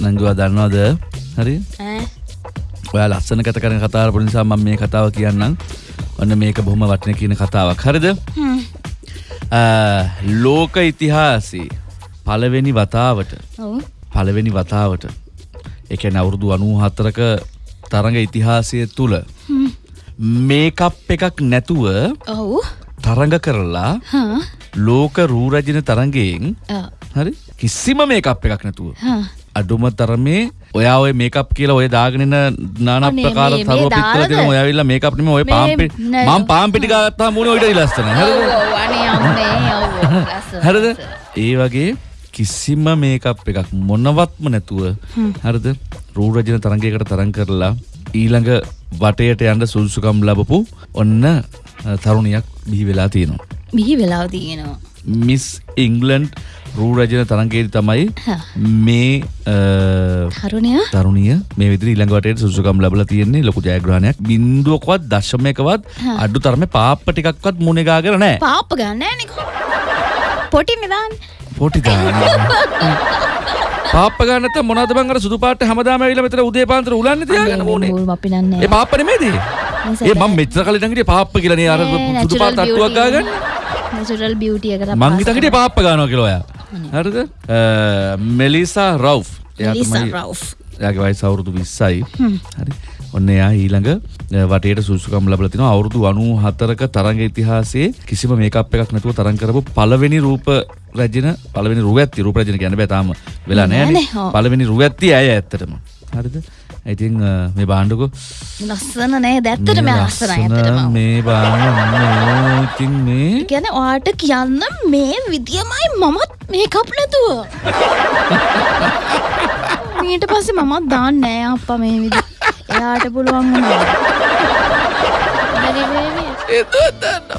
නංගවා දන්නවාද? හරි? ඈ. ඔයා ලස්සන කත කරන කතාව නිසා මම මේ කතාව කියන්නම්. ඔන්න මේක බොහොම වටින කියන කතාවක්. හරිද? හ්ම්. ලෝක ඉතිහාසයේ පළවෙනි වතාවට. පළවෙනි වතාවට. එක අවුරුදු අනූ හතරක තරඟ ඉතිහාසය තුළ මේකප් එකක් නැතුව ඔව්. තරඟ කරලා ලෝක රූරජන තරගයෙන් ආ. හරි? කිසිම මේකප් එකක් නැතුව. අඩුම තරමේ ඔයා ඔය මේකප් කියලා ඔය දාගෙනන නාන ප්‍රකාර තරුව දාලාද? දෙන ඔය ඇවිල්ලා මේකප් නෙමෙයි ඔය මේ පාම්පි නෑ. මම පාම්පිටි ගත්තාම මුනේ ඔයිට ලස්සන ඔව් හරිද හරිද. ඒ වගේ කිසිම මේකප් එකක් මොනවත්ම නැතුව හරිද? රූරජන තරගයකට තරං කරලා ඊළඟ වටයට යන්න සුදුසුකම් ලබපු ඔන්න තරුණියක් බිහි වෙලා තියෙනවා. බිහි වෙලාව තියෙනවා මිස් ඉංගලන්ඩ් රූරජන තරන්ගේදී තමයි හා. මේ අ, තරුණය? මේ විදිහට ඊළඟ වටේට සුසුකම් ලැබලා තියෙන්නේ ලොකු ජයග්‍රහණයක්. බින්දුවකවත් දශමයකවත් අඩු තරමේ පාප්ප ටිකක්වත් මුණේ ගාගෙන නැහැ. පාප්ප ගන්න පොටි නිදාන්න. පොටි දාන්න. පාප්ප ගන්න නැත්නම් මොනවද බං අර සුදු පාට හැමදාම ඇවිල්ලා මෙතන උදේ පාන්දර උලන්නේ තියාගෙන මුල් අපි නන්නේ ඒ පාප්ප නෙමෙයිද ඒ මම මෙච්චර කලින් ඉඳන් හිටියේ පාප්ප කියලා නේ අර සුදු පාට තට්ටුවක් ගාගෙන නැචරල් බියුටිය එකට මං හිතන් හිටියේ පාප්ප ගන්නවා කියලා ඔයා හරිද මෙලිසා රව් එයාගේ වයස අවුරුදු 20යි. හරි. ඔන්න එයා ඊළඟ වටේට සුසුකම් ලැබලා තිනවා අවුරුදු 94ක තරඟ ඉතිහාසයේ කිසිම මේකප් එකක් නැතුව තරඟ කරපු පළවෙනි රූප රැජින පළවෙනි රුවැත්ති රූප රැජින කියන්න බෑ තාම වෙලා නෑනේ. ඔව්. පළවෙනි රුවැත්ති ඇය ඇත්තටම. හරිද? ඉතින් අ, මේ බාණ්ඩකෝ ලස්සන නෑ දැත්තට මේ ලස්සන මේ බාන්න ඉතින් මේ ගැන ඔයාට කියන්න මේ විදියමයි මමත් මේ කප් නැතුව මීට පස්සේ මමත් දාන්න නෑ අප්පා මේ විදි එයාට පුළුවන් වුණා. වේවි. එතන